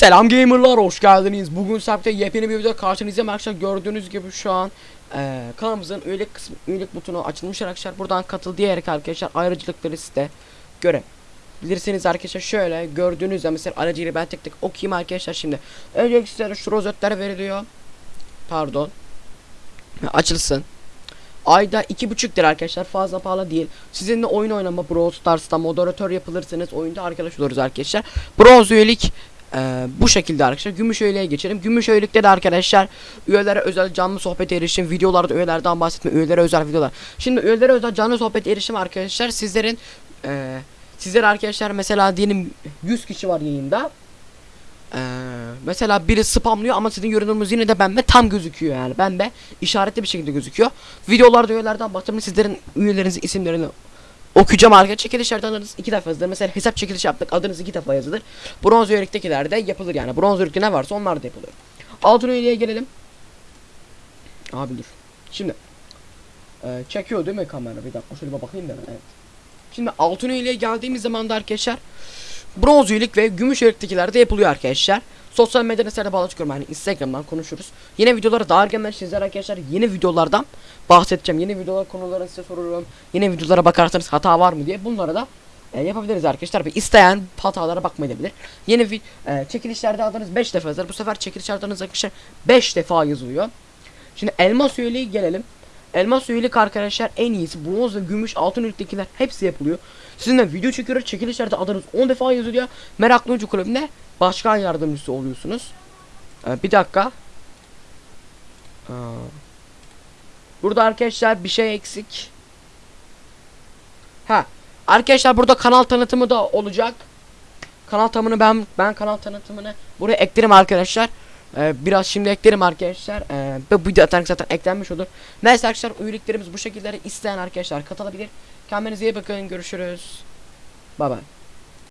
Selam gamerlar hoş geldiniz. Bugün sabite yepyeni bir video karşınızdayım arkadaşlar. Gördüğünüz gibi şu an eee kanalımızın üyelik kısmı üyelik butonu açılmış arkadaşlar. Buradan katıl diyerek arkadaşlar ayrıcalıkları size görebilirsiniz arkadaşlar. Şöyle gördüğünüz gibi mesela aracıyla ben tek tek okuyayım arkadaşlar şimdi. Öncelikle sizlere şu rozetler veriliyor. Pardon. Açılsın. Ayda iki buçuk lira arkadaşlar fazla pahalı değil. Sizinle oyun oynama Brawl Stars'ta moderatör yapılırsanız oyunda arkadaş oluruz arkadaşlar. Bronz üyelik ee, bu şekilde arkadaşlar gümüş üyeliğe geçelim. Gümüş üyelikte de arkadaşlar üyelere özel canlı sohbet erişim, videolarda üyelerden bahsetme, üyelere özel videolar. Şimdi üyelere özel canlı sohbet erişim arkadaşlar sizlerin ee, sizler arkadaşlar mesela diyelim 100 kişi var yayında. Ee, mesela biri spamlıyor ama sizin görünümünüz yine de bende tam gözüküyor yani. Bende işaretli bir şekilde gözüküyor. Videolarda üyelerden bahsetme sizlerin üyelerinizin isimlerini okuyacağım arkadaşlar. Çekilişlerden adınız iki defa yazılır. Mesela hesap çekilişi yaptık adınız iki defa yazılır. Bronz üyeliktekiler de yapılır yani. Bronz üyelikte ne varsa onlar da yapılır. Altın üyeliğe gelelim. Abi dur. Şimdi. Ee, çekiyor değil mi kamera? Bir dakika şöyle bir bakayım da ben. Evet. Şimdi altın üyeliğe geldiğimiz zaman da arkadaşlar bronz üyelik ve gümüş üyeliktekiler de yapılıyor arkadaşlar. Sosyal medya nesnelere bağlı çıkıyorum yani Instagram'dan konuşuruz. Yine videolara daha erkenden sizler arkadaşlar yeni videolardan bahsedeceğim. Yeni videolar konuları size soruyorum. Yeni videolara bakarsanız hata var mı diye bunları da e, yapabiliriz arkadaşlar. Ve isteyen hatalara bakmayabilir. Yeni vi e, çekilişlerde adınız 5 defa yazılır. Bu sefer çekiliş adınız arkadaşlar 5 defa yazılıyor. Şimdi elmas üyeliği gelelim. Elmas üyelik arkadaşlar en iyisi. Bronz ve gümüş altın üyeliktekiler hepsi yapılıyor. Sizinle video çekiyoruz. Çekilişlerde adınız 10 defa yazılıyor. Meraklı Oyuncu Kulübü'nde başkan yardımcısı oluyorsunuz. Ee, bir dakika. Aa. Burada arkadaşlar bir şey eksik. Ha. Arkadaşlar burada kanal tanıtımı da olacak. Kanal tanıtımını ben ben kanal tanıtımını buraya eklerim arkadaşlar. Ee, biraz şimdi eklerim arkadaşlar. Ee, bu video zaten zaten eklenmiş olur. Neyse arkadaşlar üyeliklerimiz bu şekilde isteyen arkadaşlar katılabilir. Kendinize iyi bakın. Görüşürüz. Bye bye.